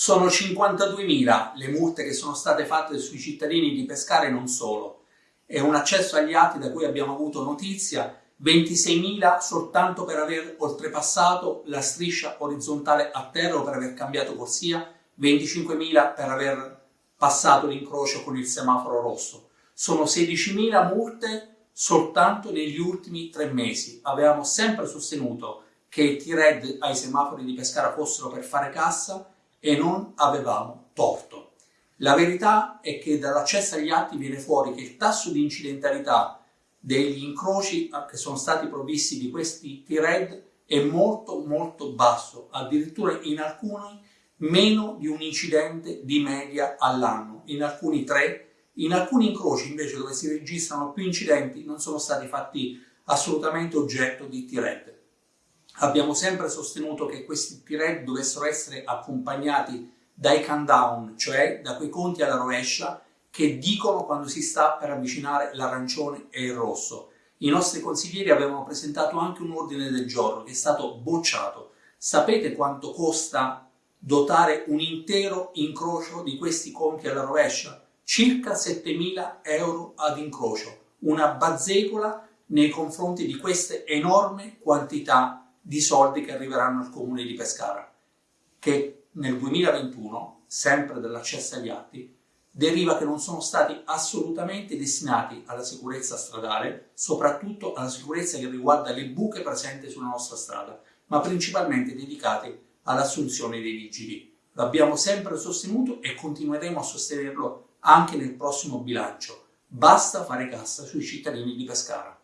Sono 52.000 le multe che sono state fatte sui cittadini di Pescara e non solo. È un accesso agli atti da cui abbiamo avuto notizia, 26.000 soltanto per aver oltrepassato la striscia orizzontale a terra o per aver cambiato corsia, 25.000 per aver passato l'incrocio con il semaforo rosso. Sono 16.000 multe soltanto negli ultimi tre mesi. Avevamo sempre sostenuto che i T-Red ai semafori di Pescara fossero per fare cassa e non avevamo torto. La verità è che dall'accesso agli atti viene fuori che il tasso di incidentalità degli incroci che sono stati provvisti di questi T-Red è molto molto basso, addirittura in alcuni meno di un incidente di media all'anno, in alcuni tre, in alcuni incroci invece dove si registrano più incidenti non sono stati fatti assolutamente oggetto di T-Red. Abbiamo sempre sostenuto che questi T-Red dovessero essere accompagnati dai countdown, cioè da quei conti alla rovescia che dicono quando si sta per avvicinare l'arancione e il rosso. I nostri consiglieri avevano presentato anche un ordine del giorno che è stato bocciato. Sapete quanto costa dotare un intero incrocio di questi conti alla rovescia? Circa 7.000 euro ad incrocio, una bazzecola nei confronti di queste enormi quantità di soldi che arriveranno al comune di Pescara, che nel 2021, sempre dall'accesso agli atti, deriva che non sono stati assolutamente destinati alla sicurezza stradale, soprattutto alla sicurezza che riguarda le buche presenti sulla nostra strada, ma principalmente dedicati all'assunzione dei vigili. L'abbiamo sempre sostenuto e continueremo a sostenerlo anche nel prossimo bilancio. Basta fare cassa sui cittadini di Pescara.